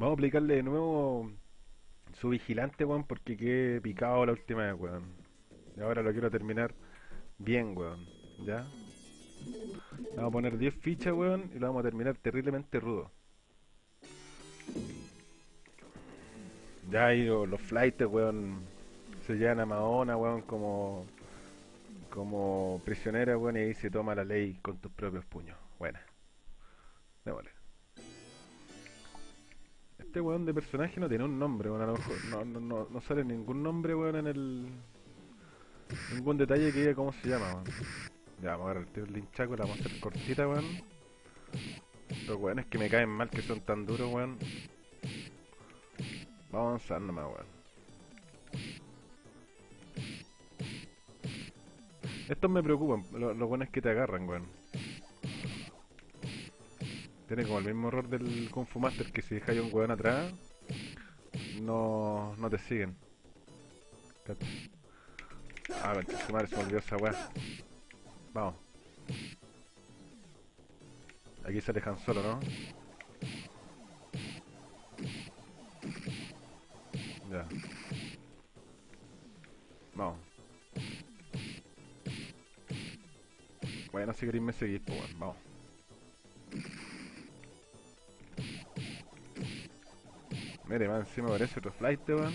Vamos a aplicarle de nuevo su vigilante, weón, porque quedé picado la última vez, weón. Y ahora lo quiero terminar bien, weón. ¿Ya? Vamos a poner 10 fichas, weón, y lo vamos a terminar terriblemente rudo. Ya lo- los flights, weón, se llevan a Mahona, weón, como como prisionera, weón, y ahí se toma la ley con tus propios puños. Buena. Démosle. Este weón de personaje no tiene un nombre, weón, a lo mejor no, no, no, no sale ningún nombre, weón, en el... Ningún detalle que diga cómo se llama, weón. Ya, vamos a agarrar el del linchaco, la vamos a hacer cortita, weón. Los weones que me caen mal, que son tan duros, weón. Vamos a avanzar nomás, weón. Estos me preocupan, lo- los buenos que te agarran, weón. Tiene como el mismo error del Kung Fu Master, que si dejáis un weón atrás, no, no te siguen. Ah, su madre, se me olvidó esa weá. Vamos. Aquí se alejan solo, ¿no? Ya. Vamos. Bueno, si queréis me seguís, pues bueno, vamos. Mire, encima parece otro flight, weón.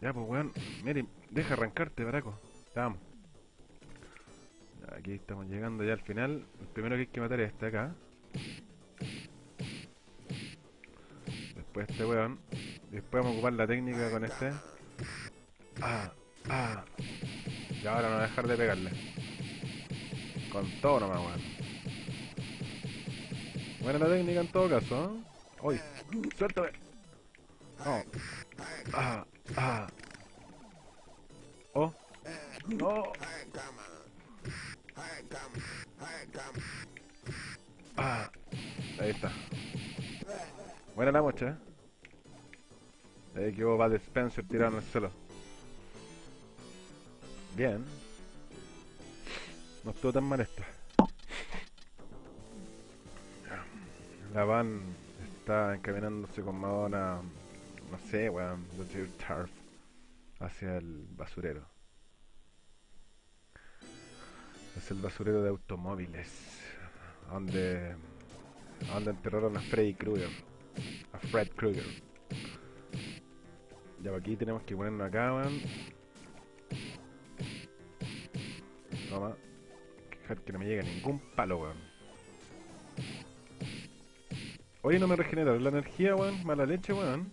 Ya, pues weón, mire, deja arrancarte, baraco. Vamos. Aquí estamos llegando ya al final. El primero que hay que matar es este acá. Después este weón. Después vamos a ocupar la técnica con este. Ah, ah. Y ahora no dejar de pegarle. Con todo nomás, weón. Buena la técnica en todo caso, ¿eh? ¡Uy! ¡Suéltame! ¡No! ¡Ah! ¡Ah! ¡Oh! ¡No! ¡Ah! Ahí está. Buena la mocha, ¿eh? Ahí quedó Bad Spencer tirado en el suelo. Bien. No estuvo tan mal esta. La van está encaminándose con Madonna, no sé, weón, the Turf, hacia el basurero. Es el basurero de automóviles, donde, donde enterraron a Freddy Krueger, a Fred Krueger. Ya aquí tenemos que ponernos acá, weón. Toma. Dejar que no me llegue ningún palo, weón. Oye, no me regenera la energía, weón. Mala leche, weón.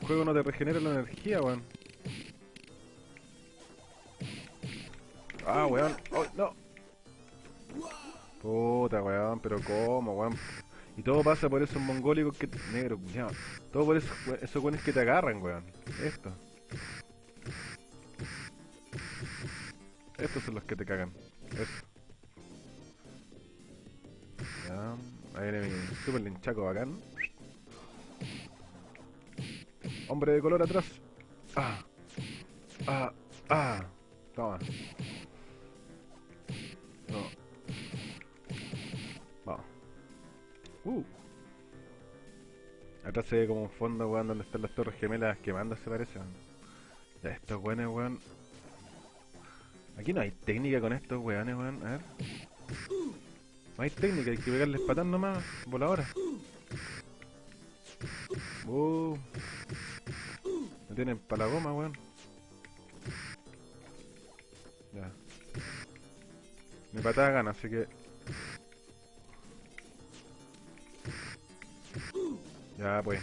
El juego no te regenera la energía, weón. Ah, weón. Oh, no. Puta, weón. Pero cómo, weón. Y todo pasa por esos mongólicos que... Negro, cuñado. Todo por esos, esos weones que te agarran, weón. Esto. Estos son los que te cagan. Eso. Ya. Ahí viene mi super linchaco bacán. Hombre de color atrás. Ah. Ah. Ah. Toma. No. Vamos. Uh. Atrás se ve como un fondo, weón, donde están las torres gemelas quemando, se parece. Ya, estos weones, weón. Aquí no hay técnica con estos weones, weón. A ver. No hay técnica, hay que pegarles patán nomás, voladora. Uh. Me tienen para la goma, weón. Ya. Mi patada gana, así que... Ya, pues.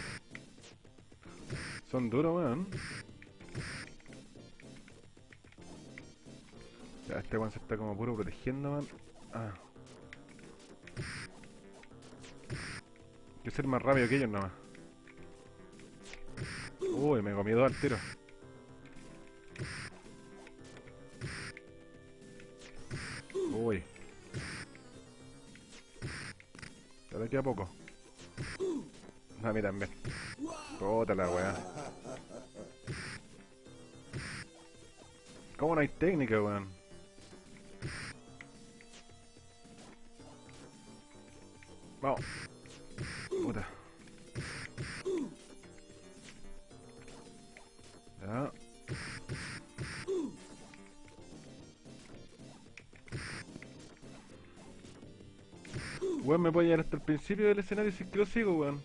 Son duros, weón. Ya, este weón se está como puro protegiendo, weón. Ah. Que ser más rápido que ellos nomás. Uy, me comí dos al tiro. Uy. Ya de aquí a poco. A mí también. Puta la weá. ¿Cómo no hay técnica, weón? Vamos. Weón, me puede llegar hasta el principio del escenario si es que lo sigo, weón.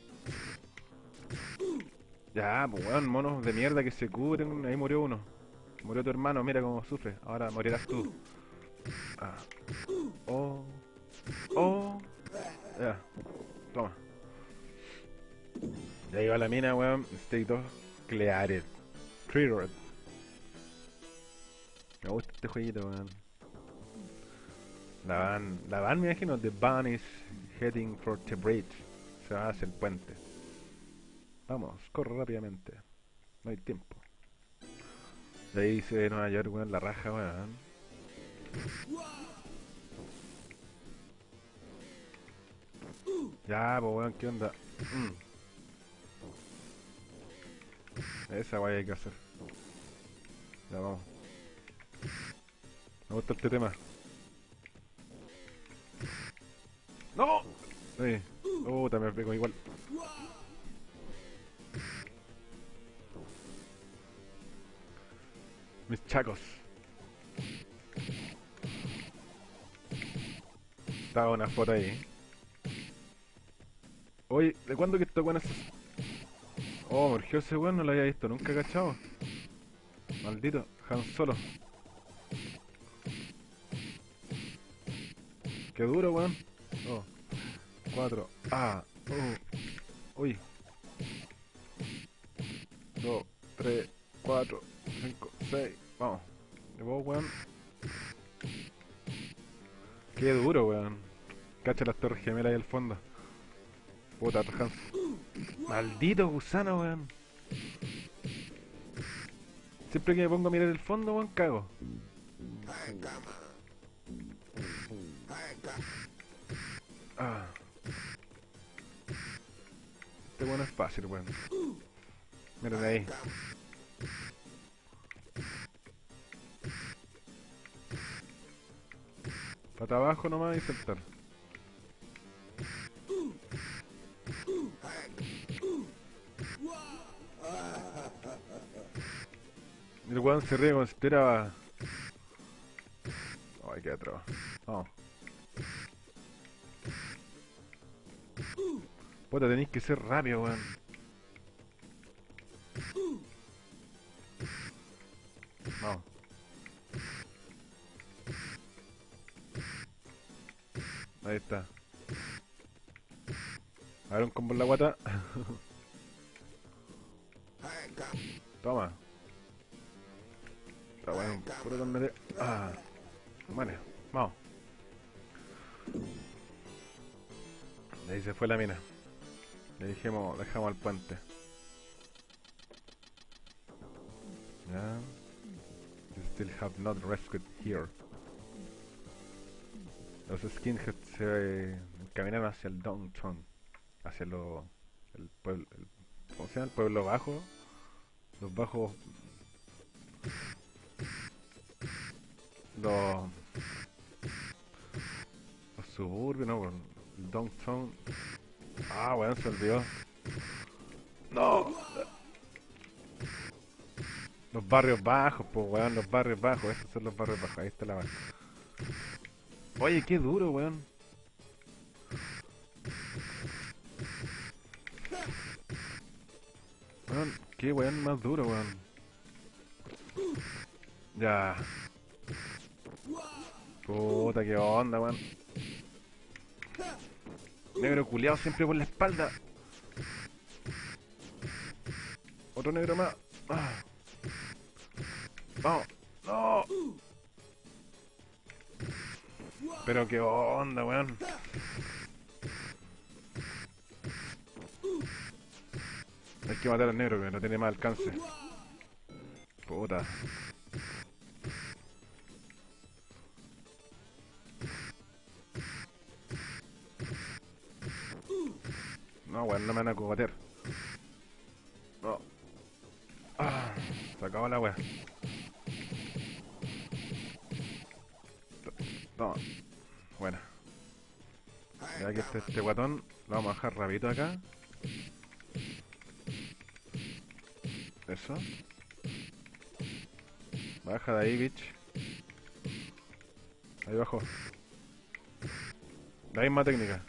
Ya, pues weón, monos de mierda que se cubren. Ahí murió uno. Murió tu hermano, mira cómo sufre. Ahora morirás tú. Ah. Oh. Oh. Ya. Toma. Ya iba la mina, weón. State of Cleared. Cleared. Me gusta este jueguito, weón. La van, la van, me imagino, The van is heading for the bridge. Se va hacia el puente. Vamos, corre rápidamente. No hay tiempo. De ahí se Nueva York, weón, la raja, weón. Ya, pues weón, ¿qué onda? Mm. Esa guay hay que hacer. Ya vamos. Me gusta este tema. ¡No! Sí. Puta, me pego igual. Mis chacos. Estaba una foto ahí. Oye, ¿de cuándo que esto bueno es... Oh, morgió ese weón, no lo había visto nunca, cachado. Maldito, Han Solo. Qué duro, weón. Oh. Cuatro. Ah. Oh. Uy. Dos, tres, cuatro, cinco, seis. Vamos. De vos, weón. Qué duro, weón. Cacha las torres gemelas ahí al fondo. Puta, Hans. Maldito gusano, weón. Siempre que me pongo a mirar el fondo, weón, cago. Este weón es fácil, weón. Mira de ahí. Para abajo nomás y saltar. El weón se ríe como si estuviera... Ay, qué atroz. Vamos. Puta, tenéis que ser rápido, weón. Vamos. Ahí está. A ver un combo en la guata. Toma. Está bueno, puro con Ah. Bueno, vamos. Ahí se fue la mina. Le dijimos, dejamos el puente. Ya. You still have not rescued here. Los skinheads se caminaron hacia el downtown, hacia lo, el pueblo, el, ¿cómo se llama? El pueblo bajo, los bajos, los, los suburbios, no, el downtown. Ah, bueno, se olvidó. No. Los barrios bajos, pues, weón, los barrios bajos, estos son los barrios bajos, ahí está la vaca. Oye, qué duro, weón. Weón, qué weón más duro, weón. Ya. Puta, qué onda, weón. Negro culeado siempre por la espalda. Otro negro más. Ah. Vamos. No. Pero qué onda, weón. Hay que matar al negro que no tiene más alcance. Puta. No me van a cogotear. No. Ah, se acabó la weá. Toma. Buena. Ya que este, este guatón lo vamos a dejar rapidito acá. Eso. Baja de ahí, bitch. Ahí bajo. La misma técnica.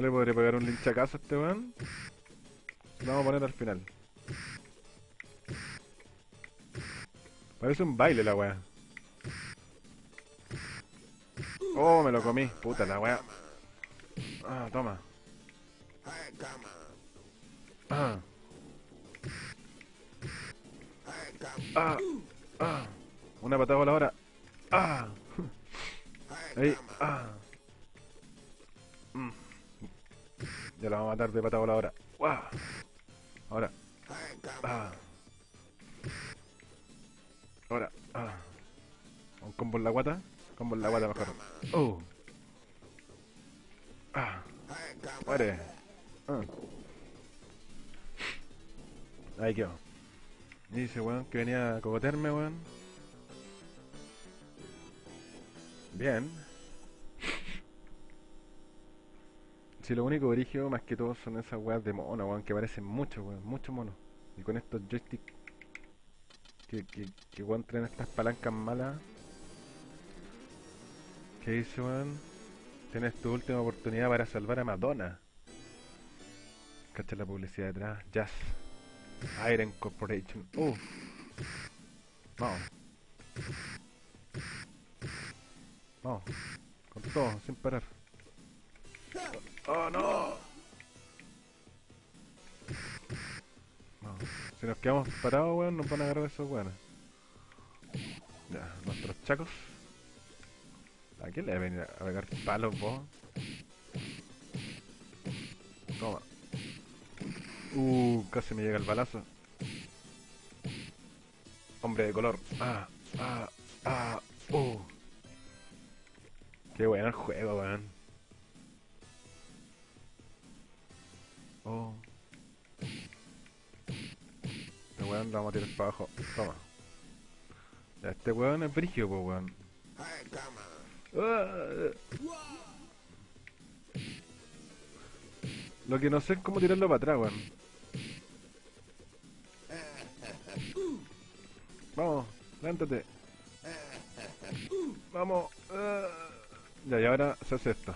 No le podré pegar un linchacazo a este weón. Lo vamos a poner al final. Parece un baile la weá. Oh, me lo comí. Puta la weá. Ah, toma. Ah. Ah. Ah. Una patada voladora. Ah. Ahí. Ah. Ya la vamos a matar de patada voladora. ¡Guau! Ahora. Ah. Ahora. Ah. Un combo en la guata. Combo en la guata mejor. Oh. Ah. Muere. Ah. Ahí quedó. Dice, weón, que venía a cogotearme, weón. Bien. Si lo único origen más que todo son esas weas de mono, weón, que parecen mucho, weón, mucho mono. Y con estos joysticks que, que, que traen estas palancas malas. ¿Qué dice, weón? Tienes tu última oportunidad para salvar a Madonna. Cacha la publicidad detrás. Jazz. Iron Corporation. Uh. Vamos. Vamos. Con todo, sin parar. ¡Oh, no! Si nos quedamos parados, weón, nos van a agarrar esos weones. Ya, nuestros chacos. ¿A quién le va a venir a pegar palos, vos? Toma. Uh, casi me llega el balazo. Hombre de color. Ah, ah, ah, uh. Qué bueno el juego, weón. Weón vamos a tirar para abajo. Toma. Ya, este weón es brigio, pues weón. Ah. Lo que no sé es cómo tirarlo para atrás, weón. Vamos, levántate. Vamos. Ya, y ahora se hace esto.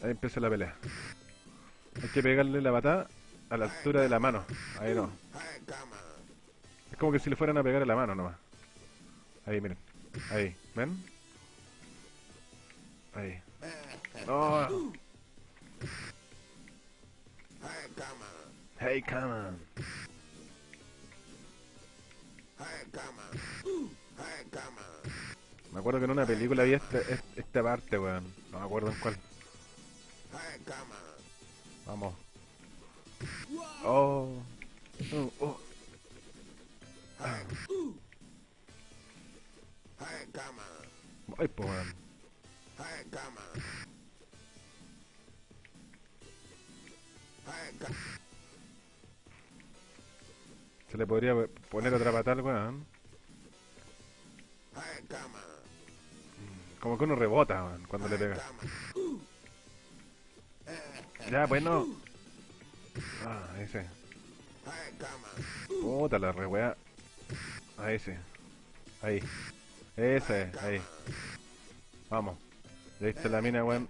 Ahí empieza la pelea. Hay que pegarle la patada a la altura de la mano. Ahí no. Es como que si le fueran a pegar a la mano nomás. Ahí, miren. Ahí, ¿ven? Ahí. Oh. Hey, come on. Me acuerdo que en una película vi esta, es- esta parte, weón. No me acuerdo en cuál. Vamos. Oh. Oh, oh. Ay, pues, weón. Se le podría poner otra patada al weón. Como que uno rebota, weón, cuando le pega. Ya, pues no. Ah, ese. Puta la re weá. Ahí ese. Ahí. Ese, ahí. Vamos. Ya viste la mina, weón.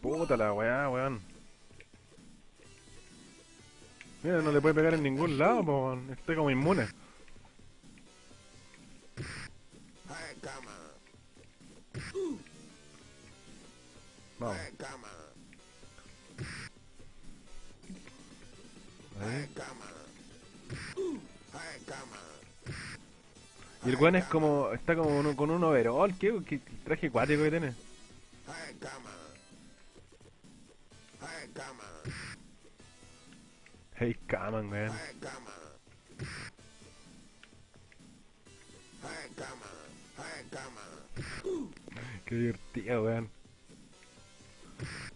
Puta la weá, weón. Mira, no le puede pegar en ningún lado, weón. Está como inmune. Vamos. Ahí. Y el weón es como. Está como uno- con un overall. ¿Qué, qué traje acuático que tiene? Hey, come on, weón. Qué divertido, weón.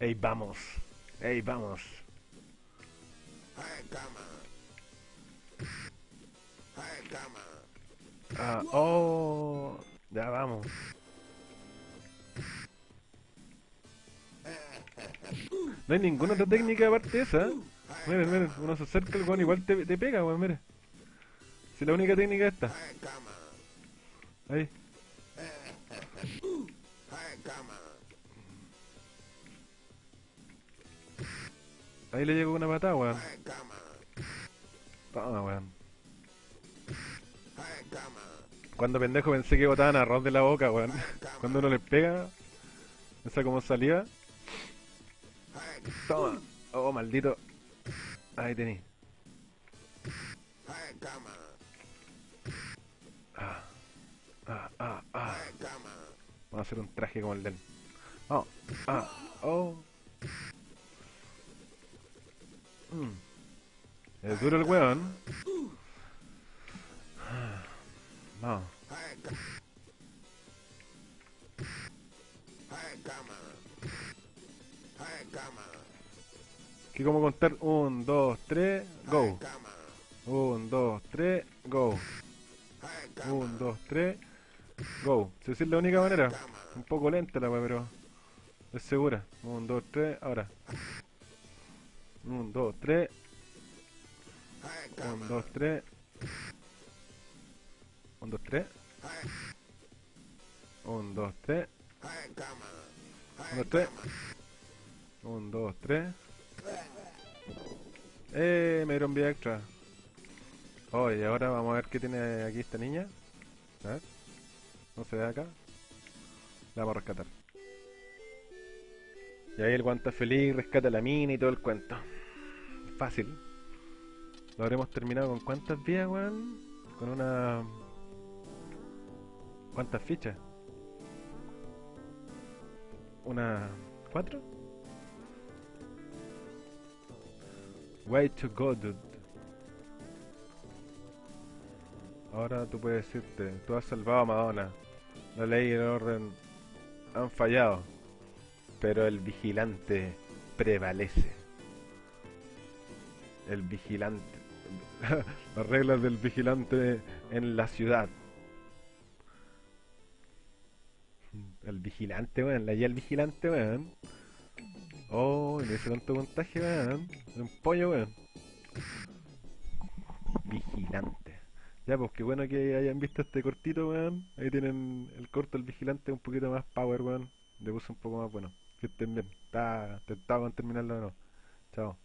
Ey, vamos. Ey, vamos. Ah, oh, ya vamos. No hay ninguna otra técnica aparte de esa. ¿eh? Miren, miren, uno se acerca el weón igual te, te pega, weón, miren. Si la única técnica es esta. Ahí. Ahí le llegó una patada, weón. Toma, weón. Cuando pendejo pensé que botaban arroz de la boca, weón. Cuando uno le pega, esa como salía. Toma. Oh, maldito. Ahí tení. Ah, ah, ah, ah. Vamos a hacer un traje como el del. Oh, ah, oh. Mm. Es duro el weón. No. ¿Qué como contar? 1, 2, 3, go. 1, 2, 3, go. 1, 2, 3, go. Si es la única manera. Un poco lenta la weá, pero es segura. 1, 2, 3, ahora. 1, 2, 3. 1, 2, 3. 1, 2, 3. 1, 2, 3. 1, 2, 3. 1, 2, 3. Eh, me dieron vida extra. Oh, y ahora vamos a ver qué tiene aquí esta niña. A ver. No se ve acá. La vamos a rescatar. Y ahí el guanta feliz, rescata la mina y todo el cuento. Fácil. Lo habremos terminado con cuántas vías, weón. Con una... ¿Cuántas fichas? ¿Una... cuatro? Way to go, dude. Ahora tú puedes decirte, tú has salvado a Madonna. La ley y el orden han fallado, pero el vigilante prevalece. El vigilante. Las reglas del vigilante en la ciudad. El vigilante, weón. La guía del vigilante, weón. Oh, le hice tanto montaje, weón. Un pollo, weón. Vigilante. Ya, pues qué bueno que hayan visto este cortito, weón. Ahí tienen el corto del vigilante un poquito más power, weón. Le puse un poco más bueno. Que estén bien. Está tentado con terminarlo o no. Chao.